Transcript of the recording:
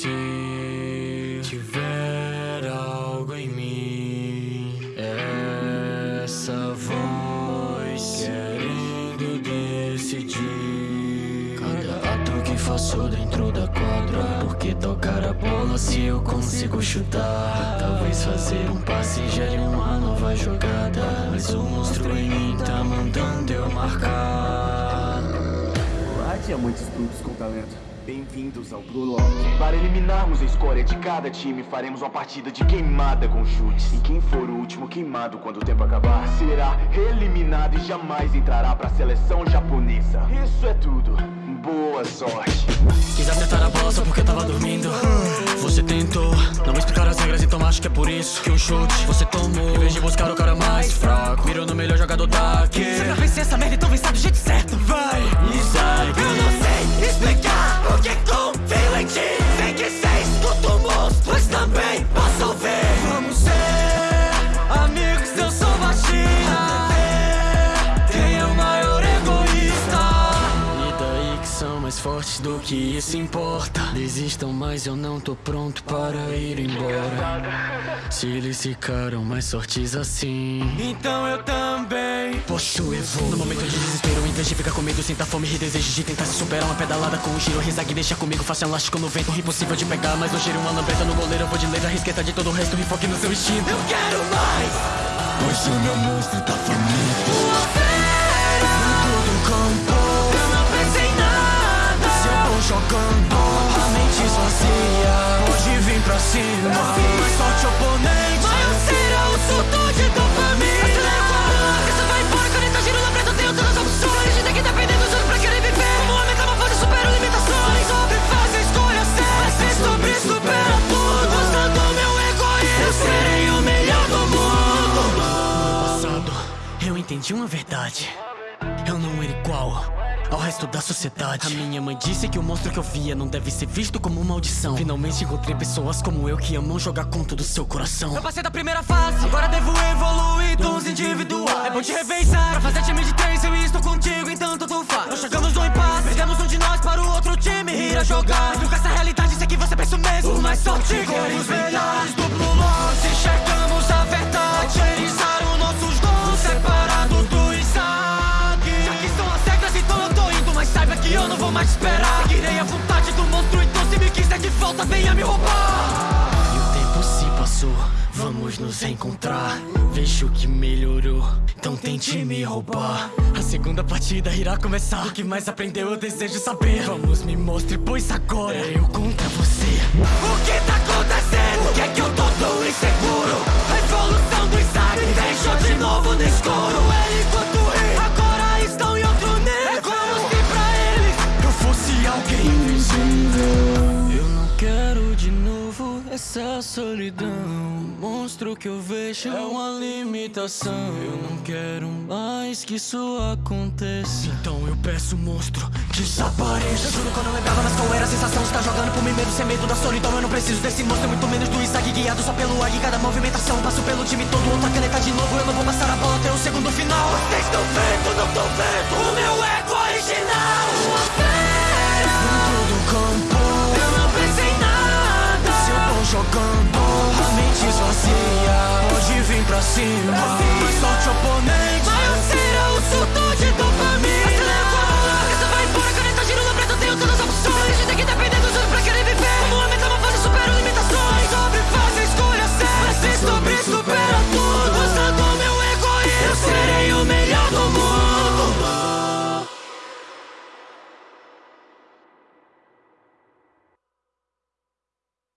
se tiver algo em mim, essa voz querendo decidir cada ato que faço dentro da quadra. Porque tocar a bola se eu consigo chutar? Talvez fazer um passe gere uma nova jogada. Mas o monstro em mim tá mandando eu marcar. Há diamantes brutos com talento. Bem-vindos ao Blue Lock. Para eliminarmos a escória de cada time, faremos uma partida de queimada com chutes. E quem for o último queimado quando o tempo acabar, será eliminado e jamais entrará para a seleção japonesa. Isso é tudo. Boa sorte. Quis acertar a bola só porque eu tava dormindo. Você tentou não me explicar as regras, então acho que é por isso que o chute você tomou. Em vez de buscar o cara mais fraco, mirou no melhor jogador daqui. Você pra vencer essa merda, então vem do jeito certo. Mais fortes do que isso importa. Desistam, mas eu não tô pronto para ir embora. Se eles ficaram mais fortes assim, então eu também posso evoluir. No momento de desespero, de ficar com medo, sinta fome e desejo de tentar se superar. Uma pedalada com um giro, risague, deixa comigo, faça um elástico no vento. Impossível de pegar, mas eu giro uma lambreta no goleiro. Eu vou de letra, risqueta de todo o resto, enfoque no seu instinto. Eu quero mais. Pois o meu monstro tá faminto. Jogando, a mente esvazia. Pode vir pra cima, mas sorte oponente. Maior será o surto de dopamina. Acelera com a boca, você vai embora. Caneta giro na preta, tenho todas as opções. De ter que depender dos outros pra querer viver. Como homem, metamorfose, supero limitações. Sobre faz a escolha certa. Mas se sobre supera tudo. Usando meu egoísmo. Eu serei o melhor do mundo. passado, eu entendi uma verdade. Eu não era igual ao resto da sociedade. A minha mãe disse que o monstro que eu via não deve ser visto como maldição. Finalmente encontrei pessoas como eu que amam jogar com todo o seu coração. Eu passei da primeira fase, agora devo evoluir tons individuais. É bom te revezar, pra fazer time de três eu estou contigo, então tudo faz. Nós chegamos no impasse, perdemos um de nós para o outro time ir a jogar. Mas com essa realidade, sei que você pensa o mesmo, mas sorte com eu não vou mais esperar. Seguirei a vontade do monstro, então se me quiser de volta, venha me roubar. E o tempo se passou, vamos nos encontrar. Vejo que melhorou, então tente me roubar. A segunda partida irá começar. O que mais aprendeu eu desejo saber. Vamos me mostre, pois agora é eu contra você. O que tá acontecendo? Por que, que eu tô essa solidão. Monstro que eu vejo é uma limitação. Eu não quero mais que isso aconteça. Então eu peço, monstro, desapareça. Eu juro quando eu lembrava, mas qual era a sensação de estar jogando por mim mesmo sem medo da solidão? Eu não preciso desse monstro, muito menos do Isaac guiado só pelo ar e cada movimentação. Passo pelo time todo, outra caneta de novo. Eu não vou passar a bola jogando, a mente esvazia. Pode